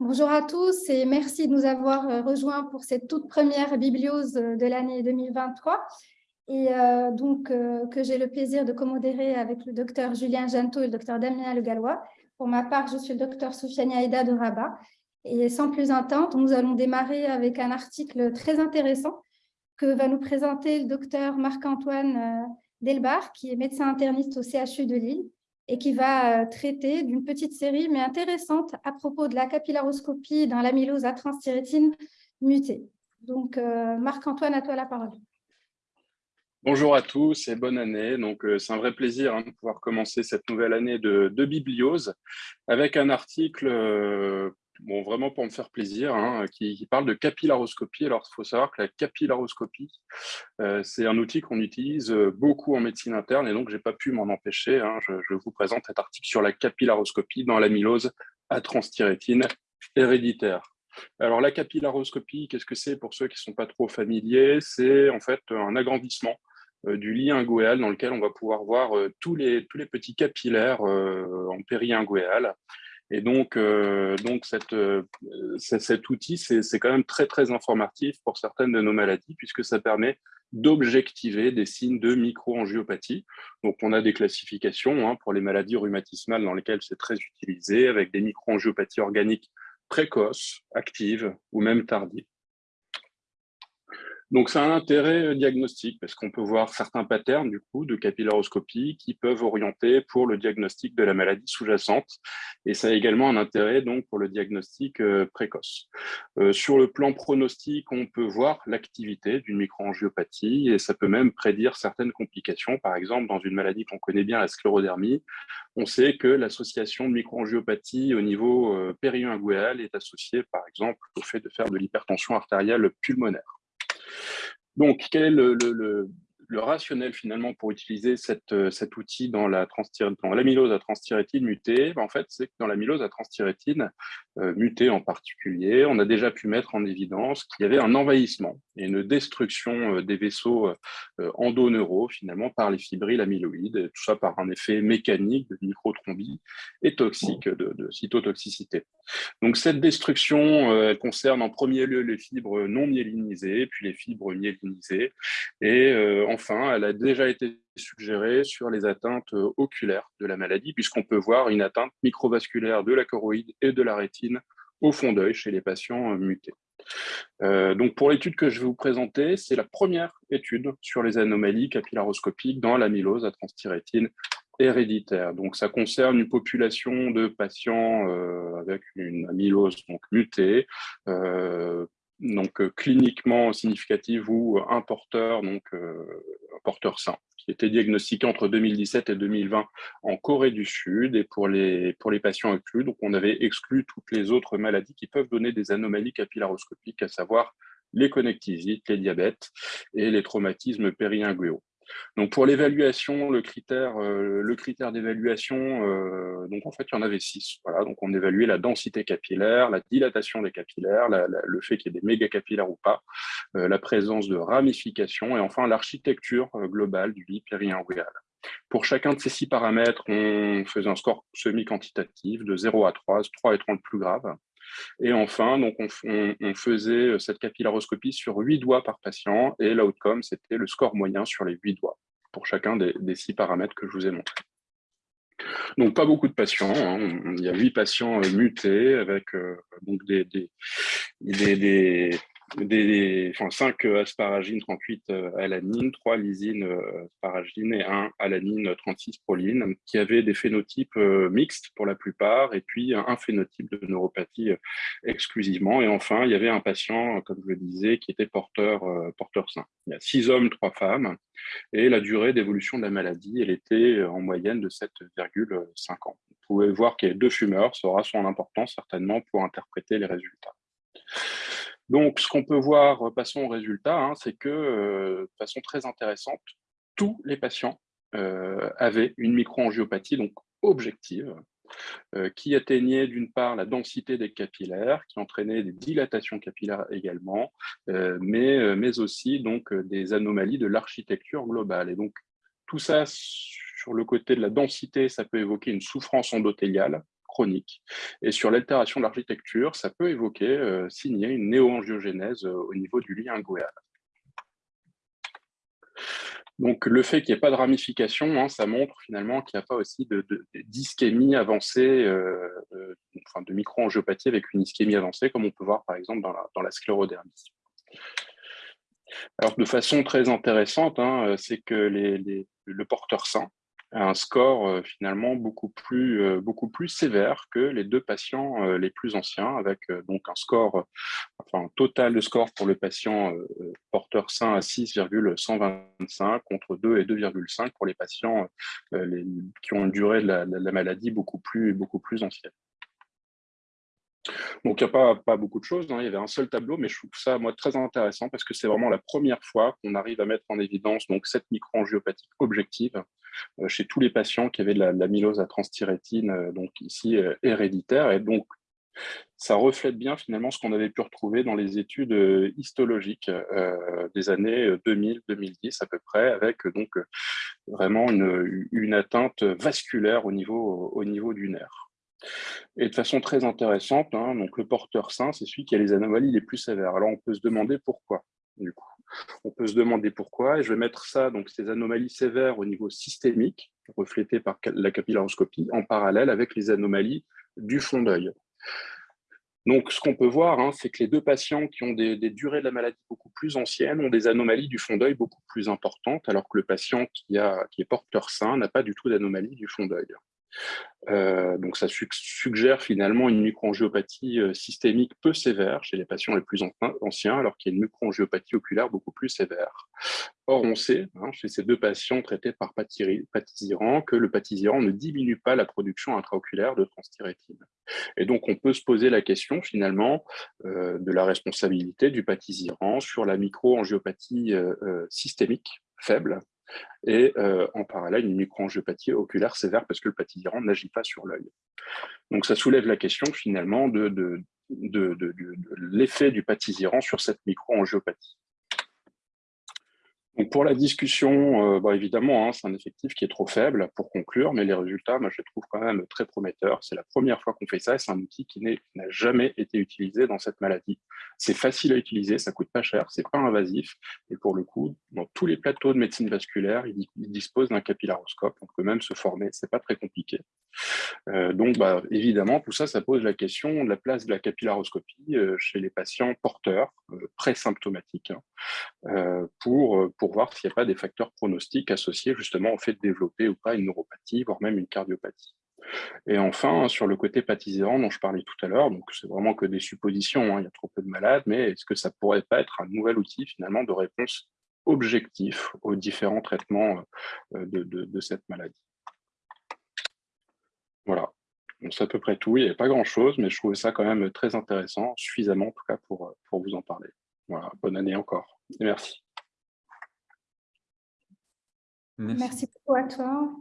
Bonjour à tous et merci de nous avoir euh, rejoints pour cette toute première bibliose de l'année 2023 et euh, donc euh, que j'ai le plaisir de commodérer avec le docteur Julien Janto et le docteur Damien Le Gallois. Pour ma part, je suis le docteur Soufiane Aïda de Rabat. Et sans plus attendre, nous allons démarrer avec un article très intéressant que va nous présenter le docteur Marc-Antoine Delbar, qui est médecin interniste au CHU de Lille et qui va euh, traiter d'une petite série, mais intéressante, à propos de la capillaroscopie dans l'amylose à transthyrétine mutée. Donc, euh, Marc-Antoine, à toi la parole. Bonjour à tous et bonne année. Donc, euh, c'est un vrai plaisir hein, de pouvoir commencer cette nouvelle année de, de bibliose avec un article bon, vraiment pour me faire plaisir, hein, qui, parle de capillaroscopie. Alors, il faut savoir que la capillaroscopie, euh, c'est un outil qu'on utilise euh, beaucoup en médecine interne, et donc je n'ai pas pu m'en empêcher. Hein. je, vous présente cet article sur la capillaroscopie dans l'amylose à transthyrétine héréditaire. Alors, la capillaroscopie, qu'est-ce que c'est pour ceux qui ne sont pas trop familiers? C'est en fait un agrandissement euh, du lit inguéal dans lequel on va pouvoir voir tous, les, tous les petits capillaires en péri-inguéal et donc, euh, donc cette, euh, cet outil, c'est quand même très, très informatif pour certaines de nos maladies, puisque ça permet d'objectiver des signes de microangiopathie. Donc, on a des classifications hein, pour les maladies rhumatismales dans lesquelles c'est très utilisé, avec des microangiopathies organiques précoces, actives ou même tardives. Donc, ça a un intérêt euh, diagnostique parce qu'on peut voir certains patterns du coup de capillaroscopie qui peuvent orienter pour le diagnostic de la maladie sous-jacente. Et ça a également un intérêt donc pour le diagnostic euh, précoce. Euh, sur le plan pronostic, on peut voir l'activité d'une microangiopathie et ça peut même prédire certaines complications. Par exemple, dans une maladie qu'on connaît bien, la sclérodermie, on sait que l'association de microangiopathie au niveau péri-inguéal est associée par exemple au fait de faire de l'hypertension artérielle pulmonaire. Donc, quel est le, rationnel finalement pour utiliser euh, cet outil dans la dans à transthyrétine mutée, ben, en fait, c'est que dans l'amylose à transthyrétine euh, mutée en particulier, on a déjà pu mettre en évidence qu'il y avait un envahissement et une destruction euh, des vaisseaux endoneuraux finalement par les fibrilles amyloïdes, tout ça par un effet mécanique de microthrombie et toxique de, de cytotoxicité. Donc cette destruction, elle concerne en premier lieu les fibres non myélinisées, puis les fibres myélinisées, et en enfin, elle a déjà été suggérée sur les atteintes euh, oculaires de la maladie, puisqu'on peut voir une atteinte microvasculaire de la choroïde et de la rétine au fond d'œil chez les patients euh, mutés. Euh, donc pour l'étude que je vais vous présenter, c'est la première étude sur les anomalies capillaroscopiques dans l'amylose à transthyrétine héréditaire. Donc ça concerne une population de patients avec une amylose donc mutée, donc euh, cliniquement significative ou un porteur, donc euh, un porteur sain, qui était diagnostiqué entre 2017 et 2020 en Corée du Sud. Et pour les, pour les patients inclus, donc on avait exclu toutes les autres maladies qui peuvent donner des anomalies capillaroscopiques, à savoir les connectivites, les diabètes et les traumatismes périinguéaux. Donc pour l'évaluation, le critère, euh, d'évaluation, euh, donc en fait il y en avait six. Donc on évaluait la densité capillaire, la dilatation des capillaires, le fait qu'il y ait des mégacapillaires ou pas, euh, la présence de ramifications et enfin l'architecture globale du lit périinguéal. Pour chacun de ces six paramètres, on faisait un score semi-quantitatif de 0 à 3, 3 étant le plus grave. Et enfin, donc on, faisait euh, cette capillaroscopie sur 8 doigts par patient et l'outcome, c'était le score moyen sur les 8 doigts pour chacun des, six paramètres que je vous ai montrés. Donc, pas beaucoup de patients. Hein. Il y a 8 patients euh, mutés avec euh, donc des, des, des, enfin, 5 asparagines 38 euh, alanine, 3 lysine euh, asparagine et 1 alanine 36 proline, qui avaient des phénotypes euh, mixtes pour la plupart, et puis un phénotype de neuropathie exclusivement. Et enfin, il y avait un patient, comme je le disais, qui était porteur, porteur sain. Il y a 6 hommes, 3 femmes, et la durée d'évolution de la maladie, elle était en moyenne de 7,5 ans. Vous pouvez voir qu'il y a deux fumeurs, ça aura son importance certainement pour interpréter les résultats. Donc, ce qu'on peut voir, euh, passons au résultat, hein, c'est que, euh, de façon très intéressante, tous les patients euh, avaient une microangiopathie donc objective, qui atteignait d'une part la densité des capillaires, qui entraînait des dilatations capillaires également, mais, aussi donc, des anomalies de l'architecture globale. Et donc, tout ça, sur le côté de la densité, ça peut évoquer une souffrance endothéliale, Et sur l'altération de l'architecture, ça peut évoquer, signer une néoangiogénèse au niveau du lit inguéal. Donc, le fait qu'il n'y ait pas de ramification, hein, ça montre finalement qu'il n'y a pas aussi d'ischémie avancée, euh, euh, enfin de micro-angiopathie avec une ischémie avancée, comme on peut voir par exemple dans la, sclérodermie. Alors, de façon très intéressante, hein, c'est que le porteur sain, un score euh, finalement beaucoup plus, euh, beaucoup plus sévère que les deux patients euh, les plus anciens, avec donc un score, enfin total de score pour le patient porteur sain à 6,125 contre 2 et 2,5 pour les patients qui ont une durée de la, maladie beaucoup plus, beaucoup plus ancienne. Donc, il n'y a pas, beaucoup de choses. Hein. Il y avait un seul tableau, mais je trouve ça, moi, très intéressant parce que c'est vraiment la première fois qu'on arrive à mettre en évidence donc, cette microangiopathique objective euh, chez tous les patients qui avaient de l'amylose à transthyrétine, euh, donc ici euh, héréditaire. Et donc, ça reflète bien finalement ce qu'on avait pu retrouver dans les études histologiques des années 2000-2010 à peu près, avec donc vraiment une, atteinte vasculaire au niveau du nerf. Et de façon très intéressante, hein, donc le porteur sain, c'est celui qui a les anomalies les plus sévères. Alors on peut se demander pourquoi, du coup. On peut se demander pourquoi, et je vais mettre ça, donc ces anomalies sévères au niveau systémique, reflétées par la capillaroscopie, en parallèle avec les anomalies du fond d'œil. Donc, ce qu'on peut voir, hein, c'est que les deux patients qui ont des, durées de la maladie beaucoup plus anciennes ont des anomalies du fond d'œil beaucoup plus importantes, alors que le patient qui, a, qui est porteur sain n'a pas du tout d'anomalie du fond d'œil. Euh, donc ça suggère finalement une microangiopathie euh, systémique peu sévère chez les patients les plus anciens, alors qu'il y a une microangiopathie oculaire beaucoup plus sévère. Or, on sait, hein, chez ces deux patients traités par patisiran, que le patisiran ne diminue pas la production intraoculaire de transthyrétine. Et donc, on peut se poser la question, finalement, euh, de la responsabilité du patisiran sur la microangiopathie systémique faible, et euh, en parallèle une microangiopathie oculaire sévère parce que le patisiran n'agit pas sur l'œil. Donc ça soulève la question finalement de, l'effet du patisiran sur cette microangiopathie pour la discussion, euh, bah, évidemment, hein, c'est un effectif qui est trop faible pour conclure, mais les résultats, moi, je les trouve quand même très prometteurs. C'est la première fois qu'on fait ça et c'est un outil qui n'a jamais été utilisé dans cette maladie. C'est facile à utiliser, ça coûte pas cher, c'est pas invasif. Et pour le coup, dans tous les plateaux de médecine vasculaire, ils, disposent d'un capillaroscope. On peut même se former, c'est pas très compliqué. Euh, donc, bah, évidemment, tout ça, ça pose la question de la place de la capillaroscopie euh, chez les patients porteurs, présymptomatiques, hein, pour, pour voir s'il n'y a pas des facteurs pronostiques associés justement au fait de développer ou pas une neuropathie, voire même une cardiopathie. Et enfin, sur le côté pathisérant dont je parlais tout à l'heure, donc c'est vraiment que des suppositions, hein, il y a trop peu de malades, mais est-ce que ça pourrait pas être un nouvel outil finalement de réponse objectif aux différents traitements euh, de, cette maladie? Voilà, c'est à peu près tout. Il n'y a pas grand-chose, mais je trouvais ça quand même très intéressant, suffisamment en tout cas pour, pour vous en parler. Voilà, bonne année encore. Et merci. Merci. beaucoup à toi.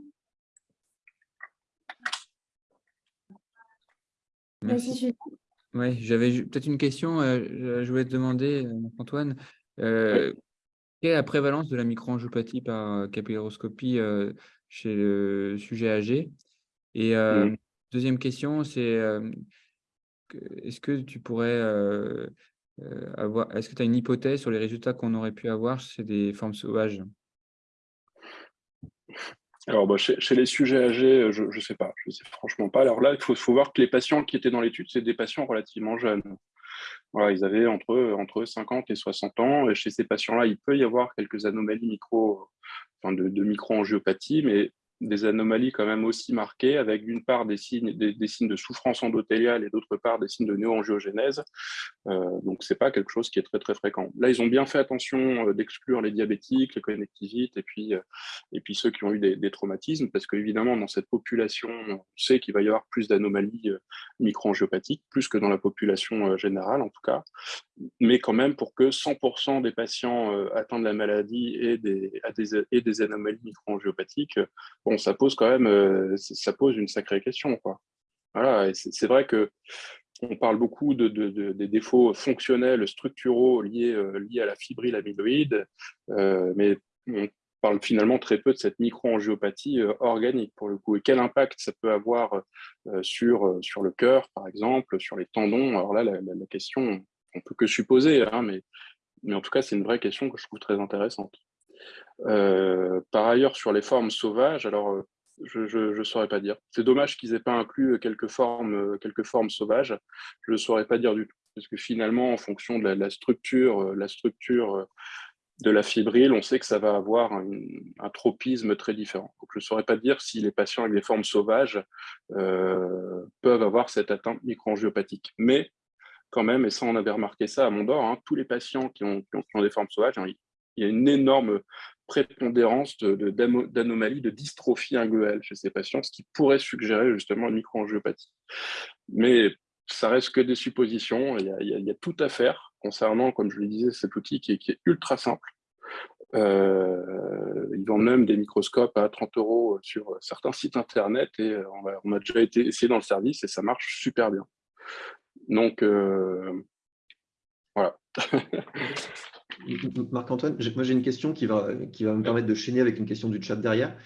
Merci. Oui, j'avais peut-être une question. Euh, je voulais te demander, euh, Antoine, euh, quelle est la prévalence de la microangiopathie par capillaroscopie chez le sujet âgé? Et deuxième question, c'est est-ce que tu pourrais avoir, est-ce que tu as une hypothèse sur les résultats qu'on aurait pu avoir chez des formes sauvages? Alors, bah, chez, les sujets âgés, euh, je ne sais pas, je ne sais franchement pas. Alors là, il faut, faut, voir que les patients qui étaient dans l'étude, c'est des patients relativement jeunes. Voilà, ils avaient entre, entre 50 et 60 ans. Et chez ces patients-là, il peut y avoir quelques anomalies micro, enfin de, de micro-angiopathie, mais des anomalies quand même aussi marquées, avec d'une part des signes, des, signes de souffrance endothéliale et d'autre part des signes de néoangiogénèse. Euh, donc, ce n'est pas quelque chose qui est très, très fréquent. Là, ils ont bien fait attention euh, d'exclure les diabétiques, les connectivites et puis, euh, et puis ceux qui ont eu des, traumatismes, parce qu'évidemment, dans cette population, on sait qu'il va y avoir plus d'anomalies microangiopathiques, plus que dans la population générale en tout cas, mais quand même pour que 100% des patients atteints de la maladie aient des, des, des anomalies microangiopathiques, bon, ça pose quand même, euh, ça pose une sacrée question. Quoi. Voilà, c'est vrai que on parle beaucoup de, des défauts fonctionnels, structuraux liés, euh, liés à la fibrille amyloïde, euh, mais parle finalement très peu de cette micro-angiopathie organique pour le coup. Et quel impact ça peut avoir sur, sur le cœur, par exemple, sur les tendons? Alors là, la, question, on peut que supposer, hein, mais, mais en tout cas, c'est une vraie question que je trouve très intéressante. par ailleurs, sur les formes sauvages, alors je ne saurais pas dire. C'est dommage qu'ils n'aient pas inclus quelques formes, quelques formes sauvages. Je ne saurais pas dire du tout. Parce que finalement, en fonction de la, structure, la structure de la fibrille, on sait que ça va avoir un, tropisme très différent. Donc, je ne saurais pas dire si les patients avec des formes sauvages euh, peuvent avoir cette atteinte microangiopathique. Mais quand même, et ça on avait remarqué ça à Mondor, hein, tous les patients qui ont, des formes sauvages, hein, il y a une énorme prépondérance d'anomalies de, de, dystrophie inguelle chez ces patients, ce qui pourrait suggérer justement une microangiopathie. Mais ça reste que des suppositions, il y, a, tout à faire concernant, comme je le disais, cet outil qui est, ultra simple. Euh, ils vendent même des microscopes à 30 euros sur certains sites internet et on a, déjà été essayé dans le service et ça marche super bien. Donc, euh, voilà. Marc-Antoine, moi j'ai une question qui va, qui va me permettre de chaîner avec une question du chat derrière.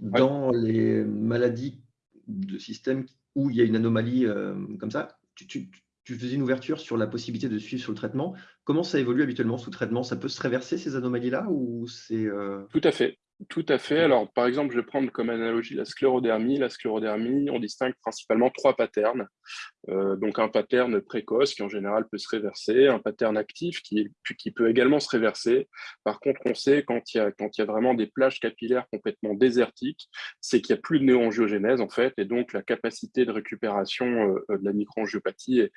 Dans les maladies de système où il y a une anomalie euh, comme ça, tu, faisais une ouverture sur la possibilité de suivre sur le traitement. Comment ça évolue habituellement sous traitement? Ça peut se réverser ces anomalies-là ou c'est euh, Tout à fait. Tout à fait. Alors, par exemple, je vais prendre comme analogie la sclérodermie. La sclérodermie, on distingue principalement trois patterns. Euh, donc, un pattern précoce qui, en général, peut se réverser, un pattern actif qui, qui peut également se réverser. Par contre, on sait quand il y a, quand il y a vraiment des plages capillaires complètement désertiques, c'est qu'il n'y a plus de néoangiogénèse, en fait, et donc la capacité de récupération euh, de la microangiopathie est,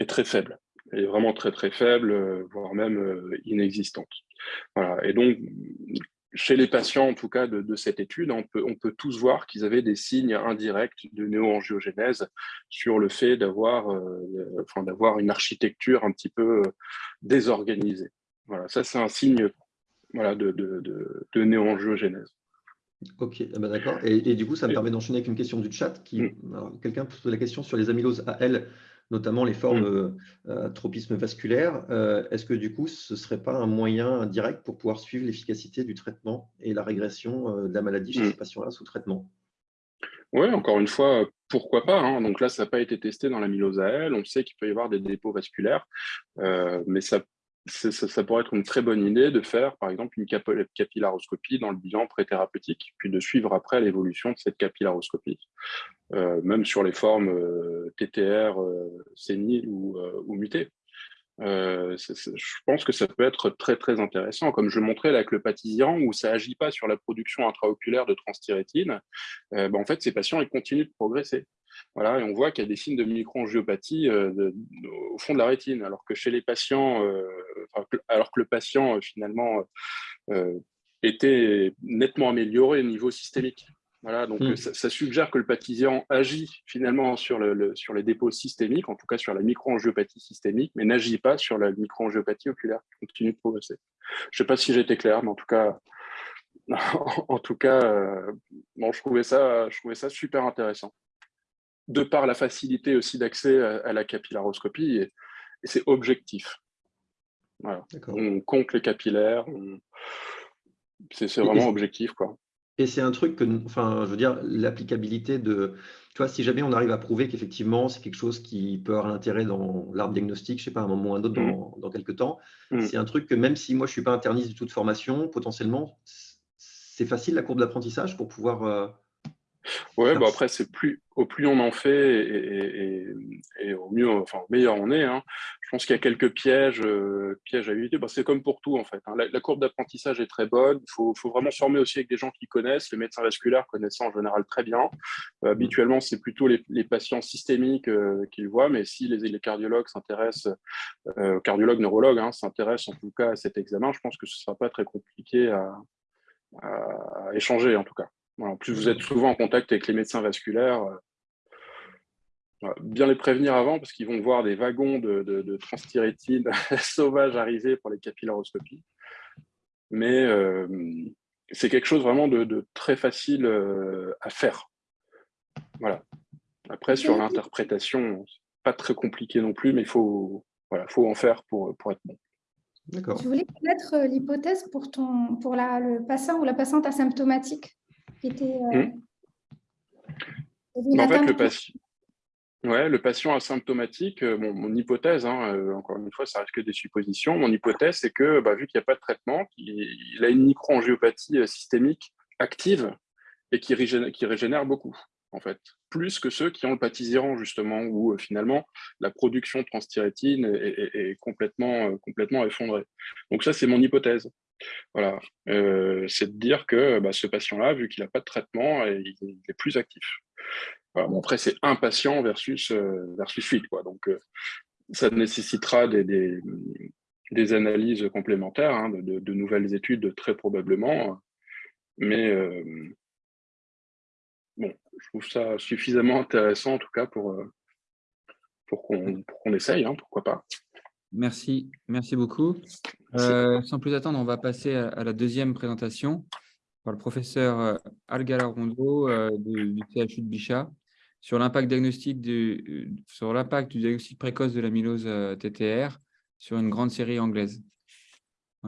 est très faible. Elle est vraiment très, très faible, euh, voire même inexistante. Voilà. Et donc, chez les patients, en tout cas, de, cette étude, on peut, on peut tous voir qu'ils avaient des signes indirects de néoangiogénèse sur le fait d'avoir euh, enfin, une architecture un petit peu euh, désorganisée. Voilà, ça, c'est un signe voilà, de, de, de, néoangiogénèse. Ok, ah bah, d'accord. Et, du coup, ça me permet d'enchaîner avec une question du chat. qui mm. Quelqu'un pose la question sur les amyloses AL notamment les formes mmh. euh, tropisme vasculaire. Euh, est-ce que du coup, ce ne serait pas un moyen direct pour pouvoir suivre l'efficacité du traitement et la régression euh, de la maladie chez mmh. ces patients-là sous traitement? Oui, encore une fois, pourquoi pas hein. Donc là, ça n'a pas été testé dans l'amylose AL. On sait qu'il peut y avoir des dépôts vasculaires, mais ça ça, pourrait être une très bonne idée de faire, par exemple, une capillaroscopie dans le bilan préthérapeutique, puis de suivre après l'évolution de cette capillaroscopie, euh, même sur les formes euh, TTR euh, séniles ou, ou mutées. Je pense que ça peut être très très intéressant, comme je le montrais avec le patisiran, où ça agit pas sur la production intraoculaire de transthyrétine, ben, en fait, ces patients ils continuent de progresser. Voilà, et on voit qu'il y a des signes de microangiopathie euh, au fond de la rétine, alors que chez les patients, euh, alors que le patient euh, finalement était nettement amélioré au niveau systémique. Voilà, donc hmm. ça, suggère que le patisian agit finalement sur, le, sur les dépôts systémiques, en tout cas sur la microangiopathie systémique, mais n'agit pas sur la microangiopathie oculaire qui continue de progresser. Je ne sais pas si j'étais clair, mais en tout cas, en tout cas, bon, je, trouvais ça, je trouvais ça super intéressant de par la facilité aussi d'accès à, la capillaroscopie, et, c'est objectif. On compte les capillaires, c'est vraiment objectif. Quoi. Et c'est un truc que, enfin, je veux dire, l'applicabilité de, tu vois, si jamais on arrive à prouver qu'effectivement c'est quelque chose qui peut avoir un intérêt dans l'arbre diagnostique, je sais pas, à un moment ou à un autre dans, mmh. quelques temps, mmh. c'est un truc que même si moi je suis pas interniste du tout de formation, potentiellement, c'est facile la courbe d'apprentissage pour pouvoir euh, Ouais, bon après, c'est plus, au plus on en fait et, au mieux, enfin, au meilleur on est. Hein. Pense qu'il y a quelques pièges, euh, pièges à éviter. Bah, c'est comme pour tout, en fait. Hein. La, courbe d'apprentissage est très bonne. Il faut, faut, vraiment se former aussi avec des gens qui connaissent. Les médecins vasculaires connaissent en général très bien. Euh, habituellement, c'est plutôt les, patients systémiques euh, qui le voient, mais si les, les cardiologues s'intéressent, cardiologues, neurologues hein, s'intéressent en tout cas à cet examen, je pense que ce ne sera pas très compliqué à échanger, en tout cas en plus, vous êtes souvent en contact avec les médecins vasculaires. Euh, bien les prévenir avant parce qu'ils vont voir des wagons de, de, transthyrétine sauvages arriver pour les capillaroscopies. Mais euh, c'est quelque chose vraiment de, très facile euh, à faire. Voilà. Après, sur l'interprétation, pas très compliqué non plus, mais il faut, voilà, faut en faire pour, pour être bon. D'accord. Je voulais connaître l'hypothèse pour, ton, pour la, le patient ou la patiente asymptomatique qui était... Hmm. En fait, le patient, Ouais, le patient asymptomatique, euh, mon hypothèse, hein, euh, encore une fois, ça reste que des suppositions. Mon hypothèse, c'est que bah, vu qu'il n'y a pas de traitement, il, a une microangiopathie euh, systémique active et qui régénère, beaucoup, en fait, plus que ceux qui ont le patisiran, justement, où finalement la production de transthyrétine est, complètement, complètement effondrée. Donc ça, c'est mon hypothèse. Voilà, c'est de dire que bah, ce patient-là, vu qu'il n'a pas de traitement, il est plus actif après, c'est un patient versus, euh, versus 8. Quoi. Donc, euh, ça nécessitera des, des, analyses complémentaires, hein, de, nouvelles études très probablement. Mais euh, bon, je trouve ça suffisamment intéressant en tout cas pour, pour qu'on essaye, hein, pourquoi pas. Merci, merci beaucoup. sans plus attendre, on va passer à, la deuxième présentation par le professeur Algala Rondo du CHU de Bichat sur l'impact diagnostique du, sur l'impact du diagnostic précoce de l'amylose euh, TTR sur une grande série anglaise.